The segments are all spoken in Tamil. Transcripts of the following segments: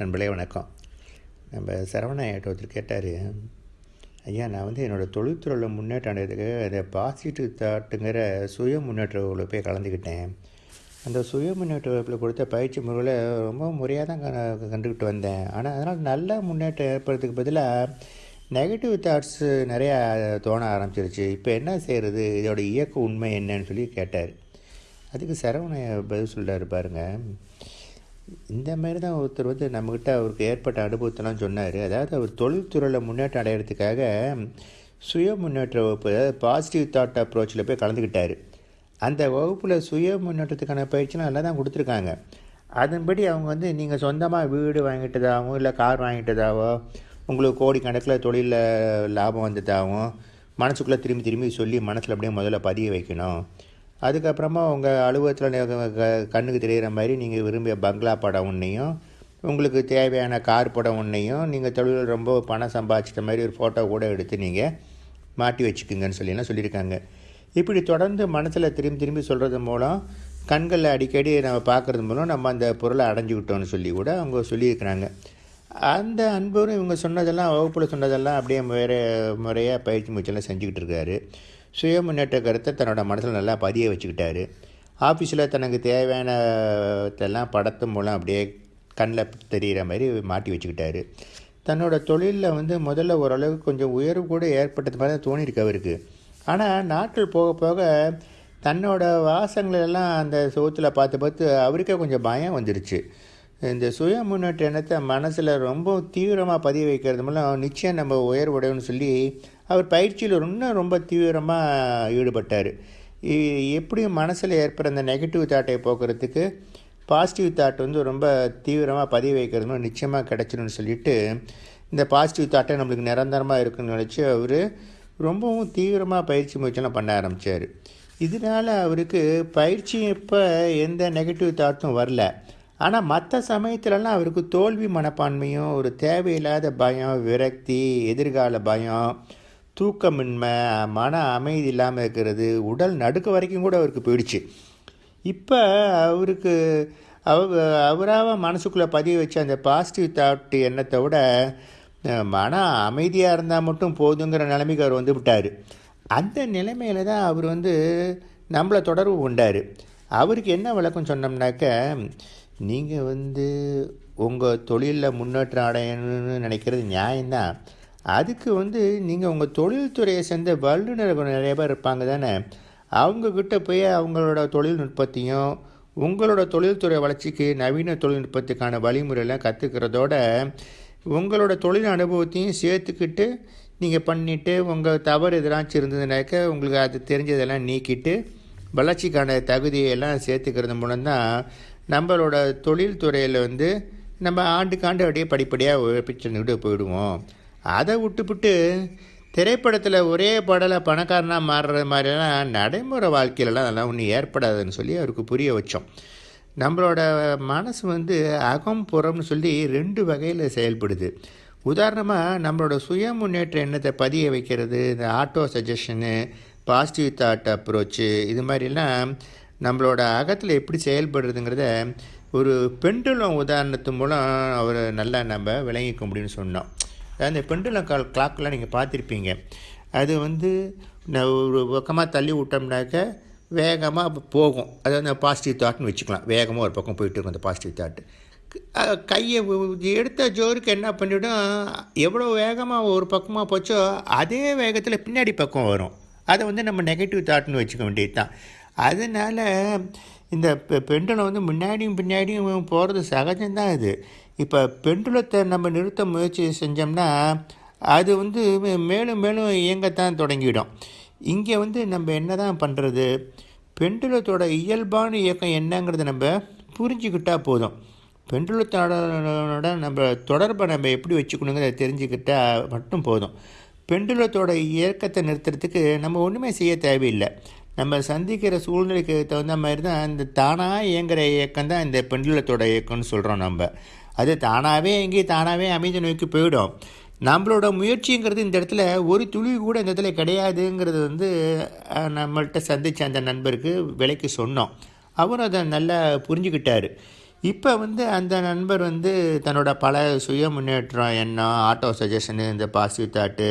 நண்பர்களே வணக்கம். நம்ம சரவண ஐயாட்ட ஒருத்தர் கேட்டார் ஐயா நான் வந்து என்னோடய தொழில்துறையில் முன்னேற்றம் அடைகிறதுக்கு அதை பாசிட்டிவ் தாட்டுங்கிற சுய முன்னேற்ற வகுப்பில் போய் கலந்துக்கிட்டேன். அந்த சுய முன்னேற்ற வகுப்பில் கொடுத்த பயிற்சி முறையில் ரொம்ப முறையாக தான் க- கண்டுக்கிட்டு வந்தேன். ஆனால் அதனால் நல்ல முன்னேற்றம் ஏற்படுறதுக்கு பதிலாக நெகட்டிவ் தாட்ஸு நிறையா தோண ஆரம்பிச்சிருச்சு. இப்போ என்ன செய்கிறது இதோட இயக்க உண்மை என்னன்னு சொல்லி கேட்டார். அதுக்கு சரவண பதில் சொல்கிறார் பாருங்க. இந்த மாதிரி தான் ஒருத்தர் வந்து நம்மக்கிட்ட அவருக்கு ஏற்பட்ட அனுபவத்தெல்லாம் சொன்னார். அதாவது அவர் தொழில்துறையில் முன்னேற்றம் அடையிறதுக்காக சுய முன்னேற்ற வகுப்பு பாசிட்டிவ் தாட் அப்ரோச்சில் போய் கலந்துக்கிட்டார். அந்த வகுப்பில் சுய முன்னேற்றத்துக்கான பயிற்சிலாம் நல்லா தான் கொடுத்துருக்காங்க. அதன்படி அவங்க வந்து நீங்கள் சொந்தமாக வீடு வாங்கிட்டதாகவும் இல்லை கார் வாங்கிட்டதாவோ உங்களுக்கு கோடிக்கணக்கில் தொழிலில் லாபம் வந்ததாகவும் மனசுக்குள்ளே திரும்பி திரும்பி சொல்லி மனசில் அப்படியே முதல்ல பதிய வைக்கணும். அதுக்கப்புறமா உங்கள் அலுவலகத்தில் கண்ணுக்கு தெரிகிற மாதிரி நீங்கள் விரும்பிய பங்களா படம் ஒன்றையும் உங்களுக்கு தேவையான கார் படம் ஒன்றையும் நீங்கள் தொழிலில் ரொம்ப பணம் சம்பாதிச்சிட்ட மாதிரி ஒரு ஃபோட்டோ கூட எடுத்து நீங்கள் மாட்டி வச்சுக்குங்கன்னு சொல்லிலாம் சொல்லியிருக்காங்க. இப்படி தொடர்ந்து மனசில் திரும்பி திரும்பி சொல்கிறது மூலம் கண்களில் அடிக்கடி நம்ம பார்க்குறது மூலம் நம்ம அந்த பொருளை அடைஞ்சிக்கிட்டோம்னு சொல்லி கூட அவங்க சொல்லியிருக்கிறாங்க. அந்த அன்பரும் இவங்க சொன்னதெல்லாம் வகுப்பில் சொன்னதெல்லாம் அப்படியே வேறு முறையாக பயிற்சி முயற்சியெல்லாம் செஞ்சுக்கிட்டு இருக்காரு. சுய முன்னேற்ற கருத்தை தன்னோட மனசில் நல்லா பதிய வச்சுக்கிட்டாரு. ஆஃபீஸில் தனக்கு தேவையானதெல்லாம் படத்து மூலம் அப்படியே கண்ணில் தெரிகிற மாதிரி மாட்டி வச்சுக்கிட்டாரு. தன்னோட தொழிலில் வந்து முதல்ல ஓரளவுக்கு கொஞ்சம் உயர்வு கூட ஏற்பட்டது மாதிரி தான் தோணியிருக்கு அவருக்கு. ஆனால் நாட்கள் போக போக தன்னோட வாசங்களெல்லாம் அந்த சுகத்தில் பார்த்து பார்த்து அவருக்கே கொஞ்சம் பயம் வந்துருச்சு. இந்த சுய முன்னேற்ற எண்ணத்தை மனசில் ரொம்ப தீவிரமாக பதிய வைக்கிறது மூலம் நிச்சயம் நம்ம உயர்வுடையன்னு சொல்லி அவர் பயிற்சியில் இன்னும் ரொம்ப தீவிரமாக ஈடுபட்டார். எப்படியும் மனசில் ஏற்படுற அந்த நெகட்டிவ் தாட்டை போக்குறதுக்கு பாசிட்டிவ் தாட் வந்து ரொம்ப தீவிரமாக பதிவு வைக்கிறது நிச்சயமாக கிடச்சிடும்னு சொல்லிட்டு இந்த பாசிட்டிவ் தாட்டை நம்மளுக்கு நிரந்தரமாக இருக்குன்னு நினச்சி அவர் ரொம்பவும் தீவிரமாக பயிற்சி முயற்சியெல்லாம் பண்ண ஆரம்பித்தார் இதனால் அவருக்கு பயிற்சி இப்போ எந்த நெகட்டிவ் தாட்டும் வரல. ஆனால் மற்ற சமயத்துலலாம் அவருக்கு தோல்வி மனப்பான்மையும் ஒரு தேவையில்லாத பயம் விரக்தி எதிர்கால பயம் தூக்கமின்மை மன அமைதி இல்லாமல் இருக்கிறது உடல் நடுக்க வரைக்கும் கூட அவருக்கு போயிடுச்சு. இப்போ அவருக்கு அவ அவராக மனசுக்குள்ளே பதிய வச்ச அந்த பாசிட்டிவ் தாட் எண்ணத்தை விட மன அமைதியாக இருந்தால் மட்டும் போதுங்கிற நிலைமைக்கு அவர் வந்து விட்டார் அந்த நிலைமையில தான் அவர் வந்து நம்மளை தொடர்பு கொண்டார். அவருக்கு என்ன விளக்கம் சொன்னோம்னாக்க நீங்கள் வந்து உங்கள் தொழிலில் முன்னேற்றம் அடையணும்னு நினைக்கிறது நியாயம்தான். அதுக்கு வந்து நீங்கள் உங்கள் தொழில்துறையை சேர்ந்த வல்லுநர்கள் நிறைய பேர் இருப்பாங்க தானே? அவங்கக்கிட்ட போய் அவங்களோட தொழில்நுட்பத்தையும் உங்களோட தொழில்துறை வளர்ச்சிக்கு நவீன தொழில்நுட்பத்துக்கான வழிமுறையெல்லாம் கற்றுக்கிறதோட உங்களோட தொழில் அனுபவத்தையும் சேர்த்துக்கிட்டு நீங்கள் பண்ணிவிட்டு உங்கள் தவறு எதனாச்சும் இருந்ததுனாக்க உங்களுக்கு அது தெரிஞ்சதெல்லாம் நீக்கிட்டு வளர்ச்சிக்கான தகுதியெல்லாம் சேர்த்துக்கிறது மூலம்தான் நம்மளோட தொழில்துறையில் வந்து நம்ம ஆண்டுக்காண்டு அப்படியே படிப்படியாக உழைப்பிச்சுட்டு போயிடுவோம். அதை விட்டுப்புட்டு திரைப்படத்தில் ஒரே படலை பணக்காரனாக மாறுற மாதிரிலாம் நடைமுறை வாழ்க்கையிலலாம் அதெல்லாம் ஒன்றும் ஏற்படாதுன்னு சொல்லி அவருக்கு புரிய வச்சோம். நம்மளோட மனசு வந்து அகம் புறம்னு சொல்லி ரெண்டு வகையில் செயல்படுது. உதாரணமாக நம்மளோட சுய முன்னேற்ற எண்ணத்தை பதிய வைக்கிறது இந்த auto suggestion positive thought approach இது மாதிரிலாம் நம்மளோட அகத்தில் எப்படி செயல்படுறதுங்கிறத ஒரு பெண்டுலம் உதாரணத்து மூலம் அவர் நல்லா நம்ம விளங்கிக்க முடியும்னு சொன்னோம். அந்த இந்த பெண்டுலம் கால் கிளாக்கெலாம் நீங்கள் பார்த்துருப்பீங்க. அது வந்து நான் ஒரு பக்கமாக தள்ளி விட்டோம்னாக்க வேகமாக போகும். அது அந்த பாசிட்டிவ் தாட்னு வச்சுக்கலாம். வேகமாக ஒரு பக்கம் போயிட்டு இருக்கும் அந்த பாசிட்டிவ் தாட்டு கையை எடுத்த ஜோருக்கு என்ன பண்ணிவிடும் எவ்வளோ வேகமாக ஒரு பக்கமாக போச்சோ அதே வேகத்தில் பின்னாடி பக்கம் வரும். அதை வந்து நம்ம நெகட்டிவ் தாட்னு வச்சுக்க வேண்டியது தான் அதனால் இந்த பெ- வந்து முன்னாடியும் பின்னாடியும் போகிறது சகஜம்தான் இது. இப்போ பெண்டுலத்தை நம்ம நிறுத்த முயற்சி செஞ்சோம்னா அது வந்து மேலும் மேலும் இயங்கத்தான் தொடங்கிவிடும் இங்கே வந்து நம்ம என்ன தான் பண்ணுறது பெண்டுலத்தோட இயல்பான இயக்கம் என்னங்கிறத நம்ம புரிஞ்சுக்கிட்டால் போதும். பெண்டுலத்தோட நம்ம தொடர்பை நம்ம எப்படி வச்சுக்கணுங்கிறத தெரிஞ்சுக்கிட்டால் மட்டும் போதும். பெண்டுலத்தோட இயக்கத்தை நிறுத்துறதுக்கு நம்ம ஒன்றுமே செய்ய தேவையில்லை. நம்ம சந்திக்கிற சூழ்நிலைக்கு தகுந்த மாதிரி தான் இந்த தானாக இயங்குகிற இயக்கம் தான் இந்த பெண்டுலத்தோட இயக்கம்னு சொல்கிறோம் நம்ம. அது தானாகவே எங்கேயும் தானாகவே அமைதி நோக்கி போயிடும். நம்மளோட முயற்சிங்கிறது இந்த இடத்துல ஒரு துளி கூட இந்த இடத்துல கிடையாதுங்கிறது வந்து நம்மள்கிட்ட சந்தித்த அந்த நண்பருக்கு விலைக்கு சொன்னோம். அவரும் அதை நல்லா புரிஞ்சுக்கிட்டார். இப்போ வந்து அந்த நண்பர் வந்து தன்னோட பல சுய முன்னேற்றம் எண்ணம் ஆட்டோ சஜஷனு இந்த பாசிட்டிவ் தாட்டு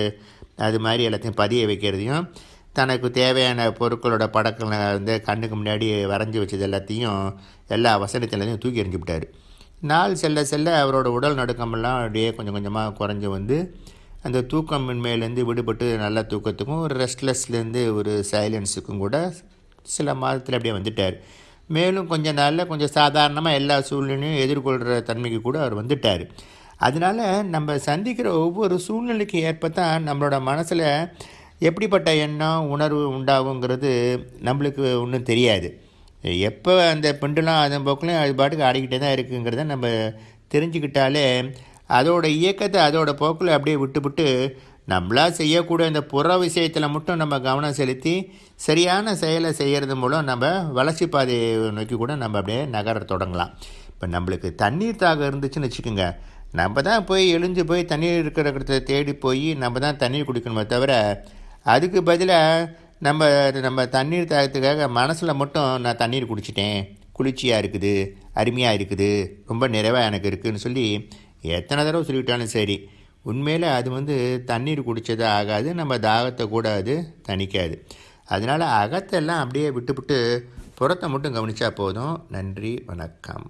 அது மாதிரி எல்லாத்தையும் பதிய வைக்கிறதையும் தனக்கு தேவையான பொருட்களோட படங்களை வந்து கண்ணுக்கு முன்னாடி வரைஞ்சி வச்சது எல்லாத்தையும் எல்லா வசனத்திலையும் தூக்கி எறிஞ்சு விட்டார். நாள் செல்ல செல்ல அவரோட உடல் நடுக்கமெல்லாம் அப்படியே கொஞ்சம் கொஞ்சமாக குறைஞ்சி வந்து அந்த தூக்கமின்மையிலேருந்து விடுபட்டு நல்ல தூக்கத்துக்கும் ஒரு ரெஸ்ட்லெஸ்லேருந்து ஒரு சைலன்ஸுக்கும் கூட சில மாதத்தில் அப்படியே வந்துட்டார். மேலும் கொஞ்ச நாளில் கொஞ்சம் சாதாரணமாக எல்லா சூழ்நிலையும் எதிர்கொள்கிற தன்மைக்கு கூட அவர் வந்துட்டார். அதனால் நம்ம சந்திக்கிற ஒவ்வொரு சூழ்நிலைக்கு ஏற்ப தான் நம்மளோட மனசில் எப்படிப்பட்ட எண்ணம் உணர்வு உண்டாகுங்கிறது நம்மளுக்கு ஒன்றும் தெரியாது. எப்போ அந்த பெண்டுலாம் அதன் போக்கிலும் அது பாட்டுக்கு ஆடிக்கிட்டே தான் இருக்குங்கிறத நம்ம தெரிஞ்சுக்கிட்டாலே அதோட இயக்கத்தை அதோட போக்கில் அப்படியே விட்டுவிட்டு நம்மளா செய்யக்கூடிய இந்த புற விஷயத்தில் மட்டும் நம்ம கவனம் செலுத்தி சரியான செயலை செய்கிறது மூலம் நம்ம வளர்ச்சி பாதையை நோக்கி கூட நம்ம அப்படியே நகர தொடங்கலாம். இப்போ நம்மளுக்கு தண்ணீர் தாகம் இருந்துச்சுன்னு வச்சுக்கோங்க. நம்ம தான் போய் எழுஞ்சு போய் தண்ணீர் இருக்கிற இடத்த தேடி போய் நம்ம தான் தண்ணீர் குடிக்கணுமே தவிர அதுக்கு பதிலாக நம்ம நம்ம தண்ணீர் தாகத்துக்காக மனசில் மட்டும் நான் தண்ணீர் குடிச்சிட்டேன். குளிர்ச்சியாக இருக்குது அருமையாக இருக்குது ரொம்ப நிறைவாக எனக்கு இருக்குதுன்னு சொல்லி எத்தனை தடவை சொல்லிவிட்டாலும் சரி உண்மையில் அது வந்து தண்ணீர் குடித்தது ஆகாது நம்ம தாகத்தை கூட அது தணிக்காது. அதனால் அகத்தெல்லாம் அப்படியே விட்டுவிட்டு புறத்தை மட்டும் கவனித்தா போதும். நன்றி வணக்கம்.